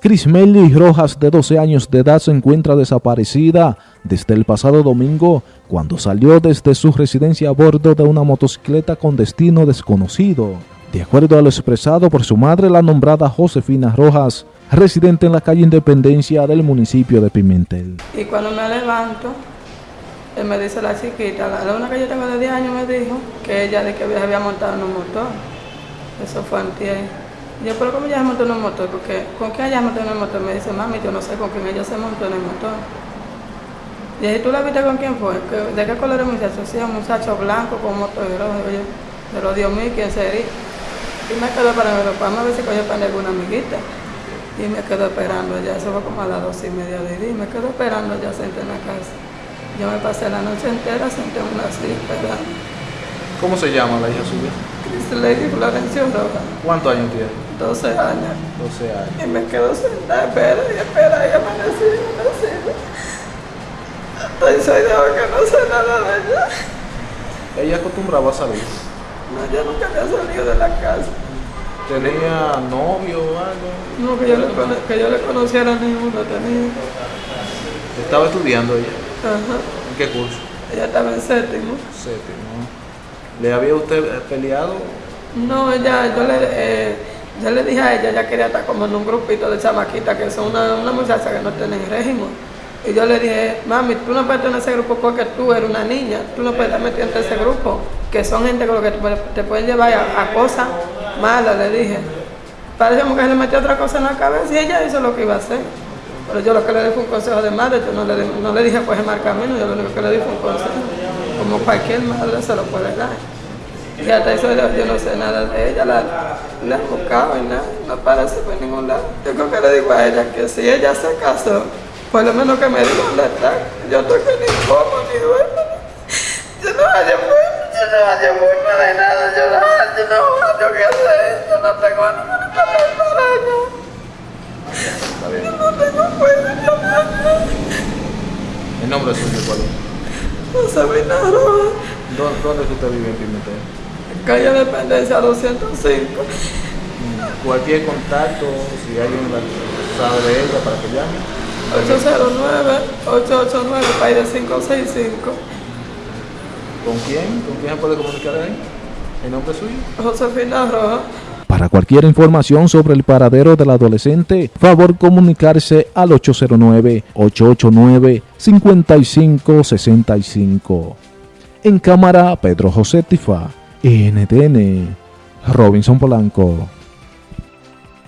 Crismeli Rojas, de 12 años de edad, se encuentra desaparecida desde el pasado domingo, cuando salió desde su residencia a bordo de una motocicleta con destino desconocido. De acuerdo a lo expresado por su madre, la nombrada Josefina Rojas, residente en la calle Independencia del municipio de Pimentel. Y cuando me levanto, él me dice la chiquita, la una que yo tengo de 10 años me dijo que ella de que había montado en un motor. Eso fue antier. Yo, pero ¿cómo ella se montó en un motor? Porque, ¿con quién ella se montó en el motor? Me dice, mami, yo no sé con quién ella se montó en el motor. Y dije, ¿tú la viste con quién fue? ¿De qué color es el muchacho? Sí, un muchacho blanco con motor rojo. Yo, pero Dios mío, ¿quién sería? Y me quedo para vamos a ver si cogió para alguna amiguita. Y me quedo esperando ya, eso fue como a las dos y media de día, y me quedo esperando ya senté en la casa. Yo me pasé la noche entera senté en una silla esperando. ¿Cómo se llama la hija suya? Lady Florencio Roja. ¿Cuántos años tiene? 12 años. 12 años. Y me quedo sentada, espera y espera y amanecí y amanecí. Estoy soy de que no sé nada de ella. ¿Ella acostumbraba a salir? No, ella nunca había salido de la casa. ¿Tenía novio o algo? No, que yo, le, que yo le conociera ninguno tenía. ¿Estaba estudiando ella? Ajá. ¿En qué curso? Ella estaba en séptimo. Séptimo. ¿Le había usted peleado? No, ella, yo le, eh, yo le dije a ella, ella quería estar como en un grupito de chamaquitas que son una, una muchacha que no tienen régimen. Y yo le dije, mami, tú no puedes estar en ese grupo porque tú eres una niña, tú no puedes estar metida en ese grupo, que son gente con lo que te, pueden llevar a, cosas malas, le dije. Parece como que se le metió otra cosa en la cabeza y ella hizo lo que iba a hacer. Pero yo lo que le di fue un consejo de madre, yo no le, no le dije pues el camino, yo lo único que le di fue un consejo, como cualquier madre se lo puede dar. Y hasta eso yo, no sé nada de ella, la, la he buscado y nada, no aparece por ningún lado. Yo creo que le digo a ella que si ella se casó, por lo menos que me diga dónde está. Yo estoy que ni como ni duermo. Yo no hallo forma, yo no hallo forma de nada, yo no hallo, no hallo qué hacer, yo no tengo nada para ella. Yo no tengo fuerza, yo no hallo. ¿El nombre suyo cuál es? José. ¿Dónde, ¿Dónde usted vive en Pimentel? Calle Dependencia 205. Cualquier contacto, si alguien sabe de ella, para que llame. 809-889, país de 565. ¿Con quién? ¿Con quién se puede comunicar ahí? ¿El nombre suyo? Josefina Roja. Para cualquier información sobre el paradero del adolescente, favor comunicarse al 809-889-5565. En cámara, Pedro José Tifa. NTN, Robinson Polanco.